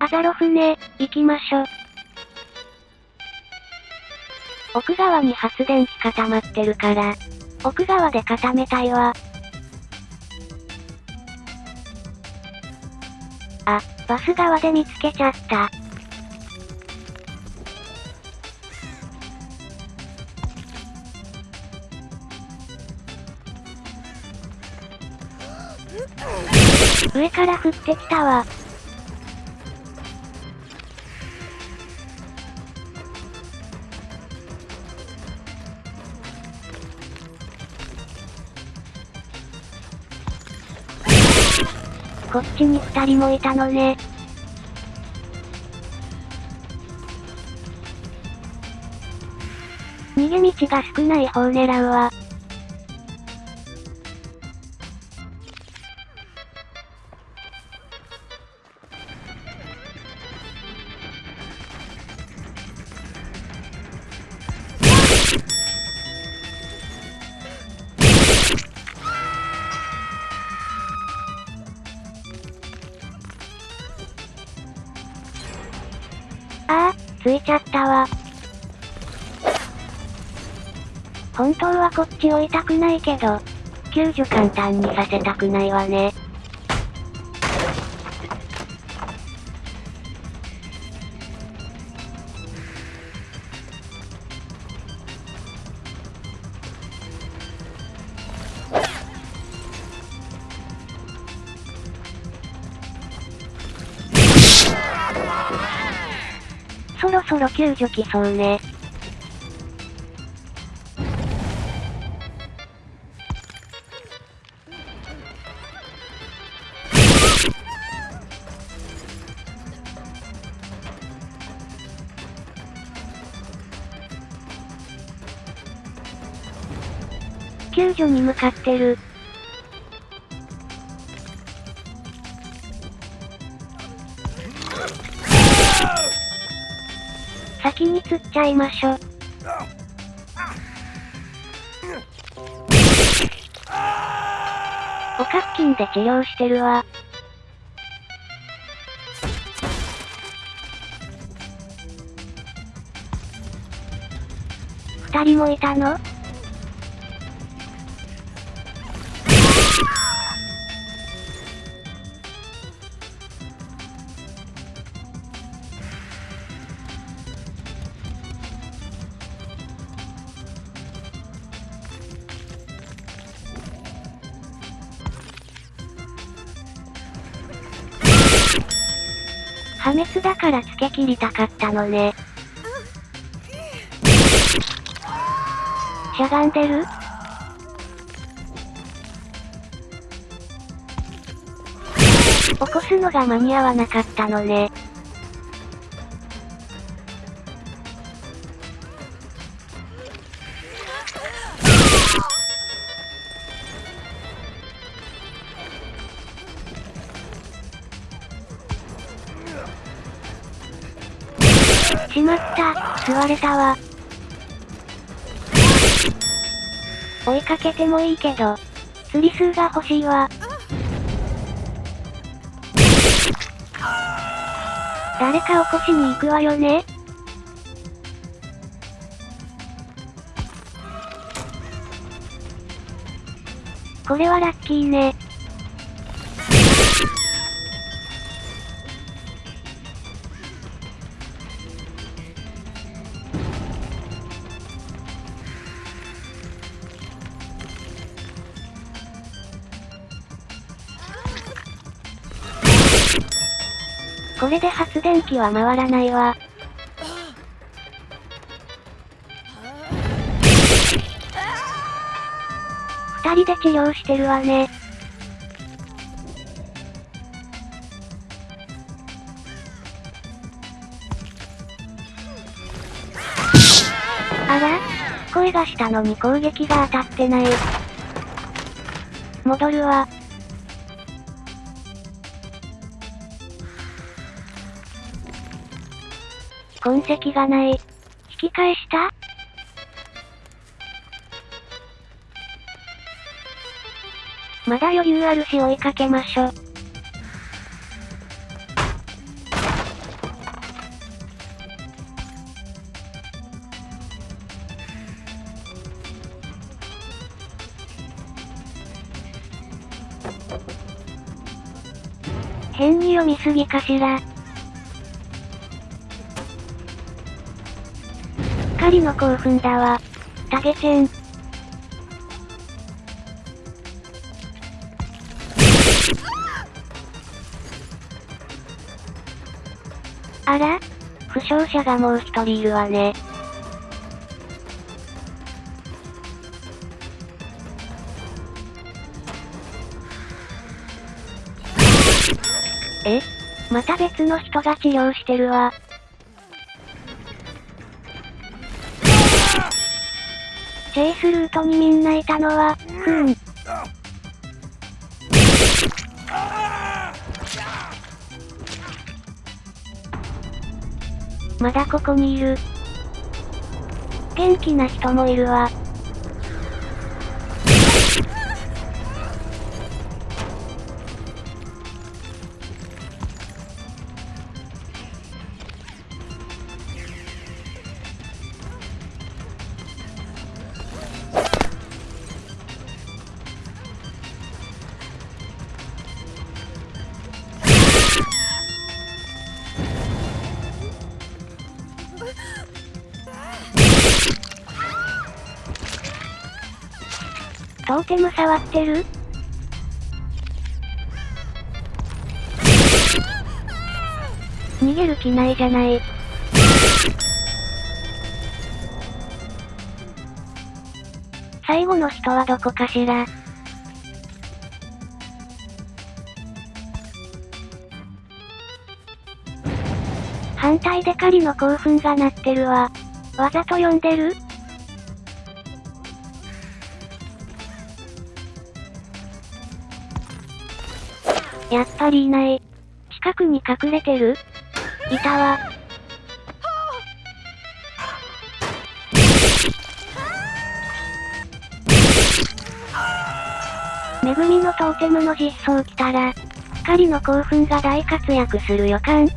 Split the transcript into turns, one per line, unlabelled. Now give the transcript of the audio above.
アザロフね、行きましょ。奥側に発電機固まってるから、奥側で固めたいわ。あ、バス側で見つけちゃった。上から降ってきたわ。こっちに二人もいたのね。逃げ道が少ない方狙うわ。ああ、ついちゃったわ。本当はこっち追いたくないけど、救助簡単にさせたくないわね。そろそろ救助来そうね。救助に向かってる。先に釣っちゃいましょ。おかっきんで治療してるわ。二人もいたの？破滅だから付け切りたかったのね。しゃがんでる起こすのが間に合わなかったのね。しまった、吸われたわ。追いかけてもいいけど、釣り数が欲しいわ。誰か起こしに行くわよねこれはラッキーね。これで発電機は回らないわ。二人で治療してるわね。あら？声がしたのに攻撃が当たってない。戻るわ。痕跡がない。引き返した？まだ余裕あるし追いかけましょ。変に読みすぎかしら。狩りの興奮だわ。タゲチェン。あら？負傷者がもう一人いるわね。え？また別の人が治療してるわ。チェイスルートにみんないたのは、ふーん。まだここにいる。元気な人もいるわ。トーテム触ってる？逃げる気ないじゃない。最後の人はどこかしら？反対で狩りの興奮が鳴ってるわ。わざと呼んでる？やっぱりいない。近くに隠れてる？いたわ。恵みのトーテムの実装来たら、狩りの興奮が大活躍する予感。